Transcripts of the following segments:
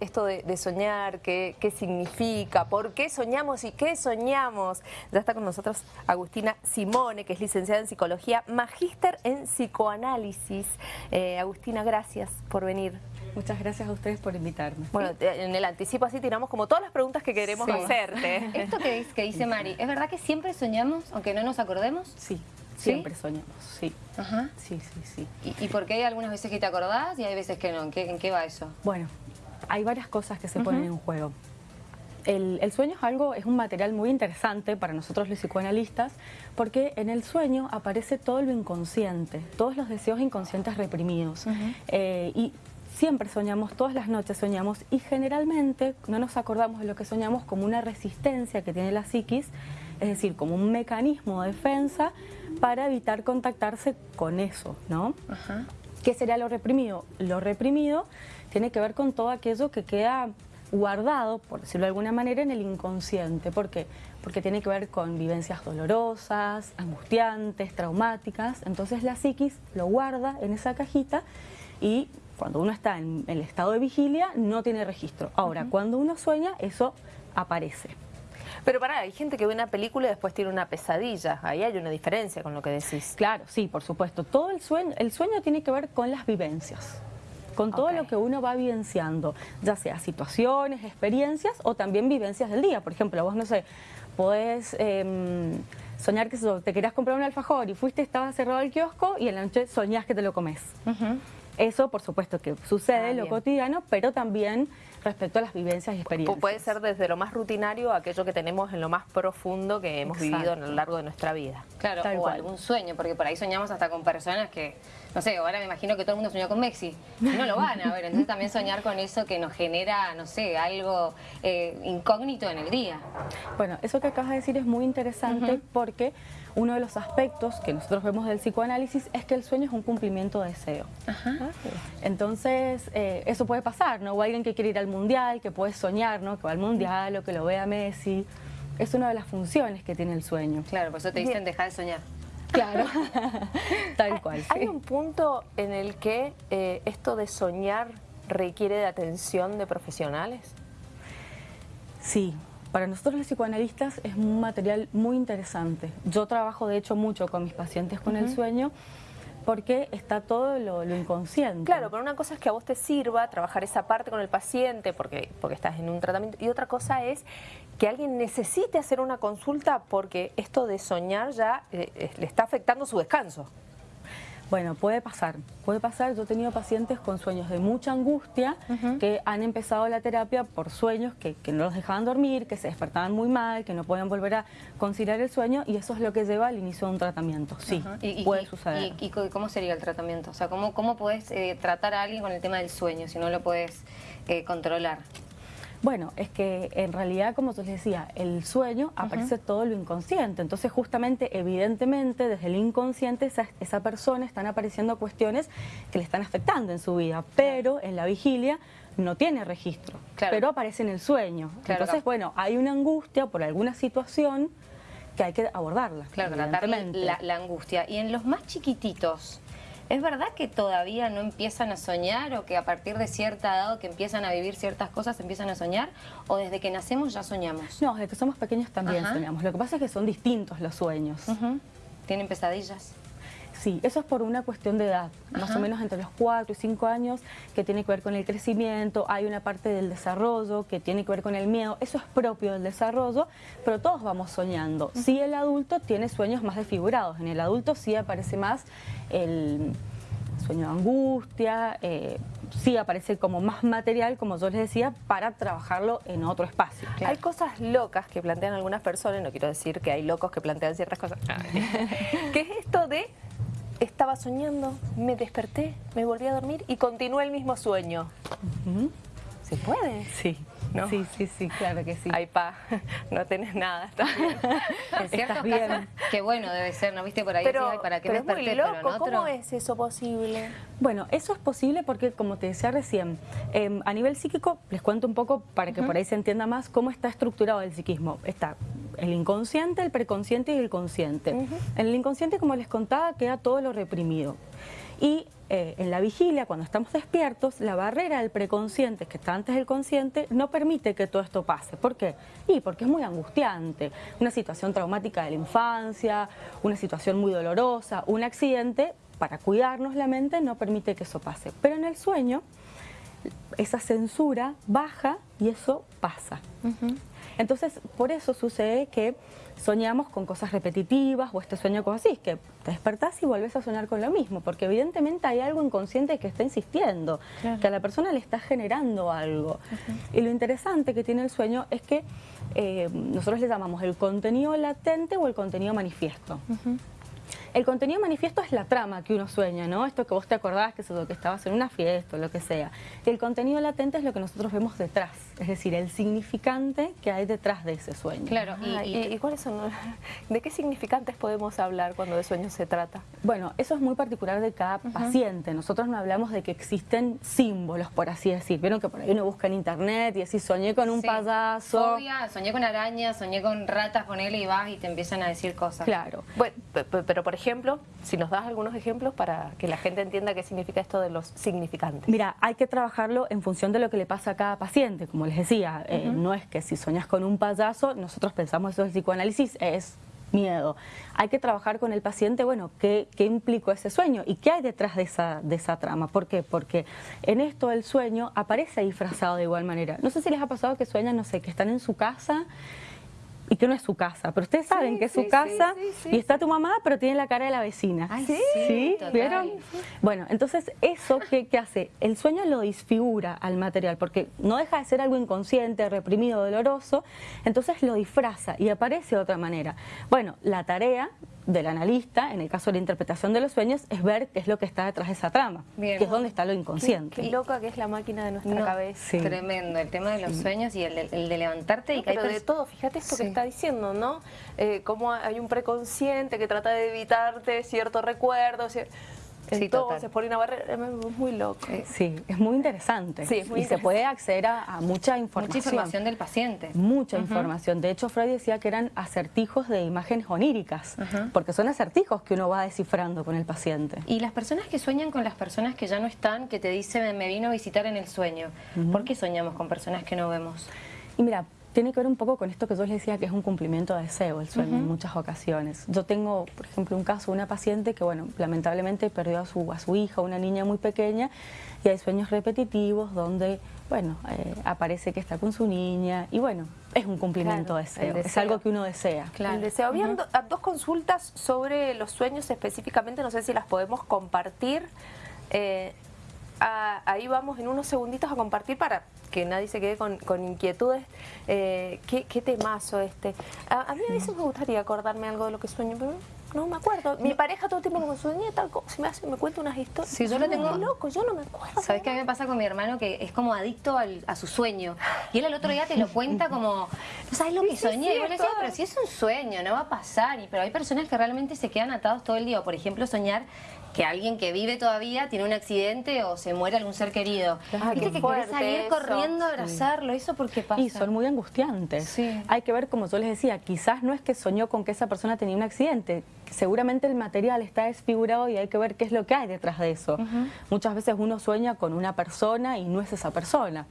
Esto de, soñar, qué, significa, por qué soñamos y qué soñamos. Ya está con nosotros Agustina Simone, que es licenciada en Psicología, magíster en Psicoanálisis. Eh, Agustina, gracias por venir. Muchas gracias a ustedes por invitarme. Bueno, en el anticipo así tiramos como todas las preguntas que queremos hacerte. Esto que dice, que dice Mari, ¿es verdad que siempre soñamos aunque no nos acordemos? Sí, siempre soñamos, sí. Ajá. Sí, sí, sí. ¿Y, por qué hay algunas veces que te acordás y hay veces que no? ¿En qué, en qué va eso? Bueno, hay varias cosas que se ponen en juego. El, sueño es algo, es un material muy interesante para nosotros los psicoanalistas porque en el sueño aparece todo lo inconsciente, todos los deseos inconscientes reprimidos. Eh, y siempre soñamos, todas las noches soñamos y generalmente no nos acordamos de lo que soñamos como una resistencia que tiene la psiquis, es decir, como un mecanismo de defensa para evitar contactarse con eso, ¿no? ¿Qué sería lo reprimido? Lo reprimido tiene que ver con todo aquello que queda guardado, por decirlo de alguna manera, en el inconsciente. ¿Por qué? Porque tiene que ver con vivencias dolorosas, angustiantes, traumáticas. Entonces la psiquis lo guarda en esa cajita y cuando uno está en el estado de vigilia no tiene registro. Ahora, cuando uno sueña, eso aparece. Pero para, hay gente que ve una película y después tiene una pesadilla. Ahí hay una diferencia con lo que decís. Claro, sí, por supuesto. Todo el sueño, el sueño tiene que ver con las vivencias con todo lo que uno va vivenciando, ya sea situaciones, experiencias o también vivencias del día. Por ejemplo, vos, no sé, podés em, soñar que te querías comprar un alfajor y fuiste, estaba cerrado el kiosco y en la noche soñás que te lo comes. Eso, por supuesto, que sucede en ah, lo cotidiano, pero también respecto a las vivencias y experiencias. Puede ser desde lo más rutinario a aquello que tenemos en lo más profundo que hemos vivido a lo largo de nuestra vida. Claro, o algún sueño, porque por ahí soñamos hasta con personas que, no sé, ahora me imagino que todo el mundo soñó con Messi, no lo van a ver, entonces también soñar con eso que nos genera, no sé, algo eh, incógnito en el día. Bueno, eso que acabas de decir es muy interesante porque uno de los aspectos que nosotros vemos del psicoanálisis es que el sueño es un cumplimiento de deseo. Ajá. Entonces, eh, eso puede pasar, ¿no? O alguien que quiere ir al mundial, que puede soñar, ¿no? Que va al mundial o que lo vea Messi. Es una de las funciones que tiene el sueño. Claro, por eso te dicen dejar de soñar. Claro, tal cual. ¿Hay un punto en el que eh, esto de soñar requiere de atención de profesionales? Sí, para nosotros los psicoanalistas es un material muy interesante. Yo trabajo de hecho mucho con mis pacientes con el sueño porque está todo lo, inconsciente. Claro, pero una cosa es que a vos te sirva trabajar esa parte con el paciente porque, porque estás en un tratamiento y otra cosa es que alguien necesite hacer una consulta porque esto de soñar ya eh, eh, le está afectando su descanso. Bueno, puede pasar, puede pasar. Yo he tenido pacientes con sueños de mucha angustia que han empezado la terapia por sueños que, no los dejaban dormir, que se despertaban muy mal, que no podían volver a conciliar el sueño y eso es lo que lleva al inicio de un tratamiento. Sí, puede suceder. Y, cómo sería el tratamiento? O sea, ¿cómo, cómo puedes eh, tratar a alguien con el tema del sueño si no lo puedes eh, controlar? Bueno, es que en realidad, como te decía, el sueño aparece todo lo inconsciente. Entonces, justamente, evidentemente, desde el inconsciente, esa, esa persona están apareciendo cuestiones que le están afectando en su vida. Pero en la vigilia no tiene registro, pero aparece en el sueño. Entonces, bueno, hay una angustia por alguna situación que hay que abordarla. Claro, tratar la, la angustia. Y en los más chiquititos, ¿Es verdad que todavía no empiezan a soñar o que a partir de cierta edad que empiezan a vivir ciertas cosas empiezan a soñar? ¿O desde que nacemos ya soñamos? No, desde que somos pequeños también soñamos. Lo que pasa es que son distintos los sueños. ¿Tienen pesadillas? Sí, eso es por una cuestión de edad, más o menos entre los 4 y 5 años, que tiene que ver con el crecimiento, hay una parte del desarrollo que tiene que ver con el miedo, eso es propio del desarrollo, pero todos vamos soñando. Sí el adulto tiene sueños más desfigurados, en el adulto sí aparece más el sueño de angustia, eh, sí aparece como más material, como yo les decía, para trabajarlo en otro espacio. Hay cosas locas que plantean algunas personas, no quiero decir que hay locos que plantean ciertas cosas, ¿Qué es esto de estaba soñando, me desperté, me volví a dormir y continué el mismo sueño. ¿Se puede? Sí. ¿No? Sí, sí, sí, claro que sí. Ay, pa, no tenés nada, estás bien. ¿Estás bien? Qué bueno debe ser, ¿no viste por ahí? Pero, ¿para qué pero es muy loco, ¿cómo es eso posible? Bueno, eso es posible porque, como te decía recién, em, a nivel psíquico, les cuento un poco para que por ahí se entienda más cómo está estructurado el psiquismo. Está el inconsciente, el preconsciente y el consciente. En el inconsciente, como les contaba, queda todo lo reprimido. Y eh, en la vigilia, cuando estamos despiertos, la barrera del preconsciente, que está antes del consciente, no permite que todo esto pase. ¿Por qué? Y porque es muy angustiante. Una situación traumática de la infancia, una situación muy dolorosa, un accidente, para cuidarnos la mente no permite que eso pase. Pero en el sueño, esa censura baja y eso pasa. Entonces, por eso sucede que soñamos con cosas repetitivas o este sueño con así, que te despertás y vuelves a soñar con lo mismo, porque evidentemente hay algo inconsciente que está insistiendo, que a la persona le está generando algo. Y lo interesante que tiene el sueño es que eh, nosotros le llamamos el contenido latente o el contenido manifiesto. El contenido manifiesto es la trama que uno sueña, ¿no? Esto que vos te acordás, que es lo que estabas en una fiesta o lo que sea. Y el contenido latente es lo que nosotros vemos detrás, es decir, el significante que hay detrás de ese sueño. Claro, y, cuáles son, de qué significantes podemos hablar cuando de sueños se trata? Bueno, eso es muy particular de cada paciente. Nosotros no hablamos de que existen símbolos, por así decir. Vieron que por ahí uno busca en internet y así soñé con un payaso. soñé con arañas, soñé con ratas, con él y vas y te empiezan a decir cosas. Claro. Bueno, pero por ejemplo, ejemplo, si nos das algunos ejemplos para que la gente entienda qué significa esto de los significantes. Mira, hay que trabajarlo en función de lo que le pasa a cada paciente, como les decía, eh, no es que si soñas con un payaso, nosotros pensamos eso del psicoanálisis, es miedo. Hay que trabajar con el paciente, bueno, ¿qué, qué implicó ese sueño? ¿Y qué hay detrás de esa, de esa trama? ¿Por qué? Porque en esto el sueño aparece disfrazado de igual manera. No sé si les ha pasado que sueñan, no sé, que están en su casa y que no es su casa, pero ustedes saben que es su casa y está tu mamá, pero tiene la cara de la vecina. sí, ¿Vieron? Bueno, entonces eso ¿qué, hace, el sueño lo disfigura al material, porque no deja de ser algo inconsciente, reprimido, doloroso, entonces lo disfraza y aparece de otra manera. Bueno, la tarea del analista, en el caso de la interpretación de los sueños, es ver qué es lo que está detrás de esa trama, que es donde está lo inconsciente. Qué, loca que es la máquina de nuestra cabeza. Tremendo, el tema de los sueños y el, de levantarte y Pero de todo, fíjate esto que está diciendo, ¿no? Eh, cómo hay un preconsciente que trata de evitarte cierto recuerdo, entonces, por una barrera, es muy loco. Eh, sí, es muy interesante. Sí, y se puede acceder a, mucha información. Mucha información del paciente. Mucha información. De hecho, Freud decía que eran acertijos de imágenes oníricas, porque son acertijos que uno va descifrando con el paciente. Y las personas que sueñan con las personas que ya no están, que te dicen, me vino a visitar en el sueño, ¿por qué soñamos con personas que no vemos? Y mira, tiene que ver un poco con esto que yo les decía que es un cumplimiento de deseo el sueño en muchas ocasiones. Yo tengo, por ejemplo, un caso de una paciente que, bueno, lamentablemente perdió a su, a su hija, una niña muy pequeña, y hay sueños repetitivos donde, bueno, eh, aparece que está con su niña, y bueno, es un cumplimiento de deseo, es algo que uno desea. Claro. El deseo. Habían dos consultas sobre los sueños específicamente, no sé si las podemos compartir. Eh, ahí vamos en unos segunditos a compartir para que nadie se quede con, inquietudes. Eh, ¿qué, temazo este? A, mí a veces me gustaría acordarme algo de lo que sueño, pero no me acuerdo. Mi pareja todo el tiempo me sueña tal cosa, me, hace, me cuenta unas historias. Sí, yo lo tengo... loco, yo no me acuerdo. ¿Sabes qué a mí me pasa con mi hermano? Que es como adicto a su sueño. Y él al otro día te lo cuenta como, ¿no sabes lo que soñé? y yo le decía, pero si es un sueño, no va a pasar. Y, pero hay personas que realmente se quedan atados todo el día. Por ejemplo, soñar que alguien que vive todavía tiene un accidente o se muere algún ser querido. Viste que querés salir corriendo a abrazarlo, ¿eso por qué pasa? Y son muy angustiantes. Hay que ver, como yo les decía, quizás no es que soñó con que esa persona tenía un accidente, seguramente el material está desfigurado y hay que ver qué es lo que hay detrás de eso. Muchas veces uno sueña con una persona y no es esa persona.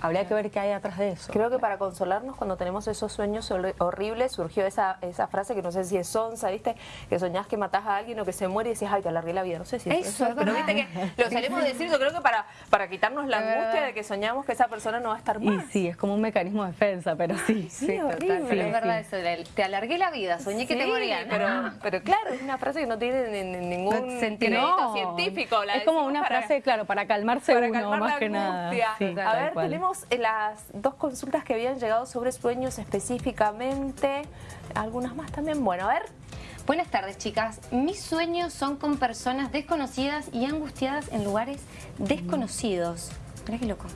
Habría que ver qué hay atrás de eso. Creo que para consolarnos cuando tenemos esos sueños horribles surgió esa, esa frase que no sé si es sonsa, ¿viste? Que soñás que matás a alguien o que se muere y decís, ay, te alargué la vida. No sé si es eso. pero viste que lo salimos decir, yo creo que para, para quitarnos la angustia de que soñamos que esa persona no va a estar más. Y sí, es como un mecanismo de defensa, pero sí. Sí, sí horrible. es verdad eso, te alargué la vida, soñé que te morían. Pero, pero claro, es una frase que no tiene ningún sentido científico. es como una frase, claro, para calmarse para uno, más que nada. a ver, tenemos eh, las dos consultas que habían llegado sobre sueños específicamente, algunas más también. Bueno, a ver. Buenas tardes, chicas. Mis sueños son con personas desconocidas y angustiadas en lugares desconocidos. Mira qué loco.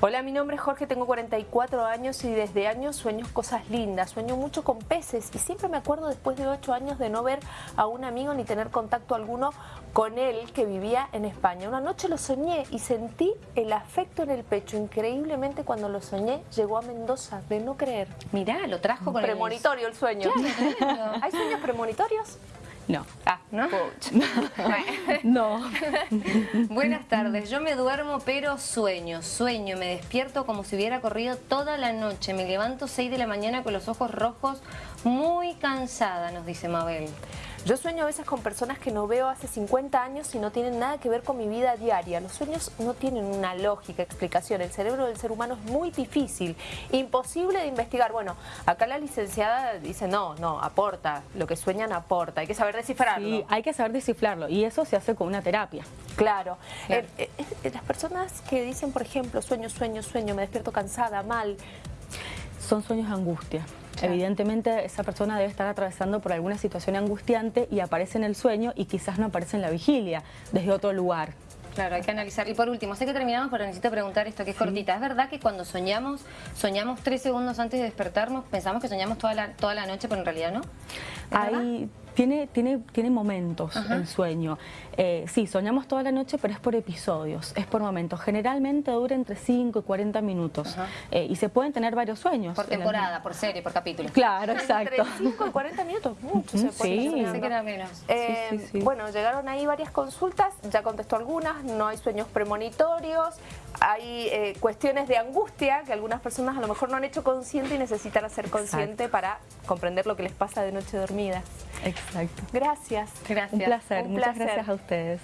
Hola, mi nombre es Jorge, tengo 44 años y desde años sueño cosas lindas. Sueño mucho con peces y siempre me acuerdo después de 8 años de no ver a un amigo ni tener contacto alguno con él que vivía en España. Una noche lo soñé y sentí el afecto en el pecho. Increíblemente cuando lo soñé llegó a Mendoza, de no creer. Mirá, lo trajo con Premonitorio el, sueño. ¿Hay sueños premonitorios? No. Ah, ¿No? no. Buenas tardes, yo me duermo pero sueño, sueño, me despierto como si hubiera corrido toda la noche, me levanto 6 de la mañana con los ojos rojos, muy cansada, nos dice Mabel. Yo sueño a veces con personas que no veo hace 50 años y no tienen nada que ver con mi vida diaria. Los sueños no tienen una lógica, explicación. El cerebro del ser humano es muy difícil, imposible de investigar. Bueno, acá la licenciada dice, no, no, aporta. Lo que sueñan aporta. Hay que saber descifrarlo. Sí, hay que saber descifrarlo y eso se hace con una terapia. Claro. Eh, eh, eh, las personas que dicen, por ejemplo, sueño, sueño, sueño, me despierto cansada, mal, son sueños de angustia. Evidentemente esa persona debe estar atravesando por alguna situación angustiante y aparece en el sueño y quizás no aparece en la vigilia, desde otro lugar. Claro, hay que analizar. Y por último, sé que terminamos, pero necesito preguntar esto que es cortita. ¿Es verdad que cuando soñamos, soñamos tres segundos antes de despertarnos, pensamos que soñamos toda la, toda la noche, pero en realidad no? Hay, tiene, tiene, tiene momentos el sueño. Eh, sí, soñamos toda la noche, pero es por episodios, es por momentos. Generalmente dura entre 5 y 40 minutos. Eh, y se pueden tener varios sueños. Por temporada, por serie, por capítulo. Claro, exacto. Entre 5 y 40 minutos, mucho se puede sí. Pensé que era menos. Eh, bueno, llegaron ahí varias consultas, ya contestó algunas, no hay sueños premonitorios, hay eh, cuestiones de angustia que algunas personas a lo mejor no han hecho consciente y necesitan hacer consciente para comprender lo que les pasa de noche dormida. Exacto. Gracias. Gracias. Un placer, Un muchas placer. gracias a ustedes.